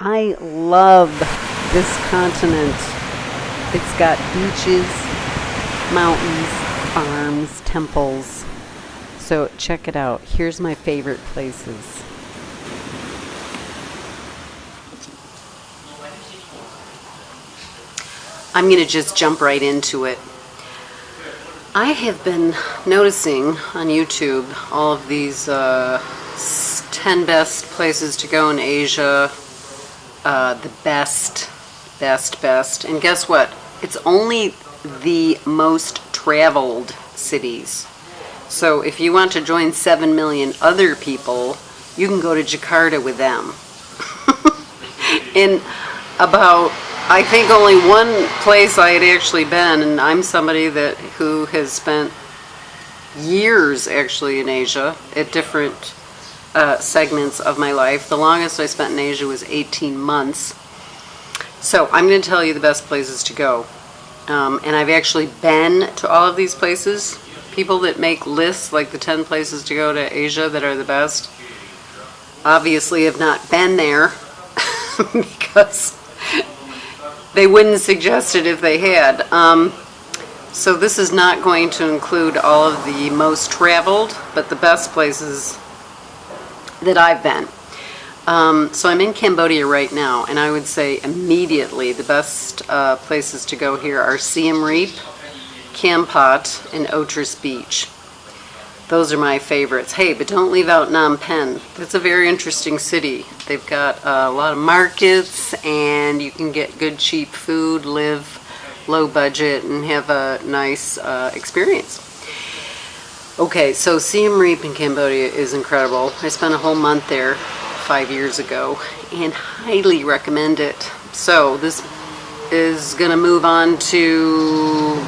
I love this continent. It's got beaches, mountains, farms, temples. So check it out. Here's my favorite places. I'm going to just jump right into it. I have been noticing on YouTube all of these uh, 10 best places to go in Asia, uh, the best, best, best. And guess what? It's only the most traveled cities. So if you want to join 7 million other people, you can go to Jakarta with them. in about I think only one place I had actually been, and I'm somebody that who has spent years actually in Asia at different uh, segments of my life. The longest I spent in Asia was 18 months. So I'm going to tell you the best places to go. Um, and I've actually been to all of these places. People that make lists, like the 10 places to go to Asia that are the best, obviously have not been there because they wouldn't suggest it if they had. Um, so this is not going to include all of the most traveled, but the best places that I've been. Um, so I'm in Cambodia right now, and I would say immediately the best uh, places to go here are Siem Reap, Kampot, and Otres Beach. Those are my favorites. Hey, but don't leave out Phnom Penh. That's a very interesting city. They've got a lot of markets and you can get good cheap food, live low budget, and have a nice uh, experience. Okay, so Siem Reap in Cambodia is incredible. I spent a whole month there five years ago and highly recommend it. So this is going to move on to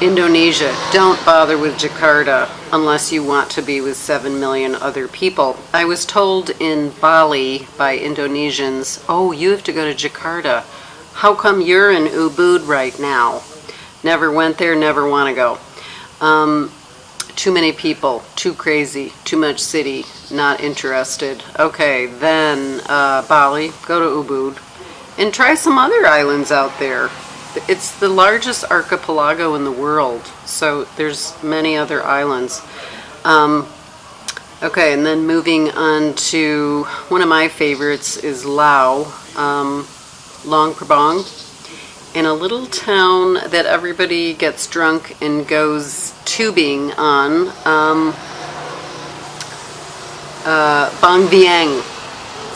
Indonesia, don't bother with Jakarta unless you want to be with 7 million other people. I was told in Bali by Indonesians, oh, you have to go to Jakarta. How come you're in Ubud right now? Never went there, never want to go. Um, too many people, too crazy, too much city, not interested. Okay, then uh, Bali, go to Ubud, and try some other islands out there. It's the largest archipelago in the world, so there's many other islands. Um, okay, and then moving on to one of my favorites is Lao, um, Luang Prabang, in a little town that everybody gets drunk and goes tubing on, um, uh, Vang Vieng.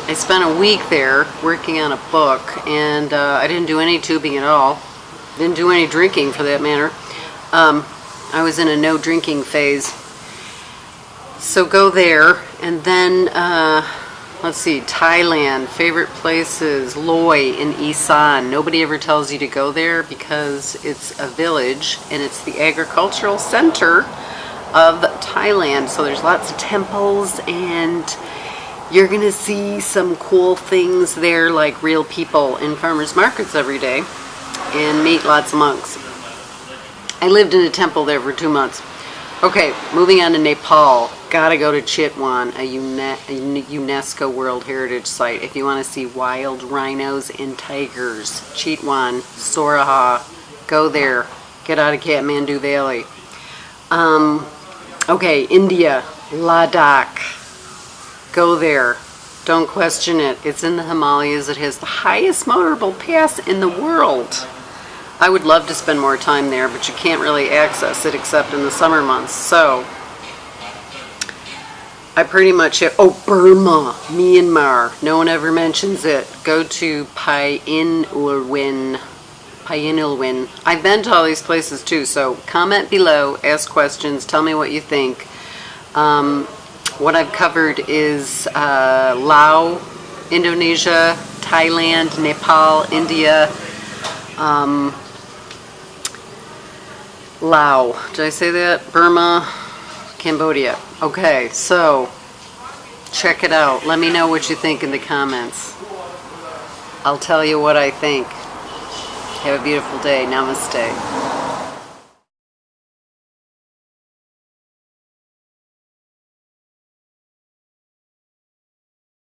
I spent a week there working on a book and uh, I didn't do any tubing at all. Didn't do any drinking for that matter. Um, I was in a no drinking phase. So go there and then uh, let's see, Thailand, favorite places, Loei in Isan. Nobody ever tells you to go there because it's a village and it's the agricultural center of Thailand. So there's lots of temples and you're gonna see some cool things there like real people in farmers markets every day and meet lots of monks. I lived in a temple there for two months. Okay, moving on to Nepal. Gotta go to Chitwan, a, UNESCO World Heritage Site if you want to see wild rhinos and tigers. Chitwan, Sauraha, go there. Get out of Kathmandu Valley. Um, okay, India, Ladakh. Go there. Don't question it. It's in the Himalayas. It has the highest motorable pass in the world. I would love to spend more time there, but you can't really access it except in the summer months. So, I pretty much have, oh, Burma, Myanmar. No one ever mentions it. Go to Pyin Oo Lwin. Painulwin. I've been to all these places too, so comment below, ask questions, tell me what you think. Um, what I've covered is uh, Laos, Indonesia, Thailand, Nepal, India, um, Laos. Did I say that? Burma, Cambodia. Okay, so check it out. Let me know what you think in the comments. I'll tell you what I think. Have a beautiful day. Namaste.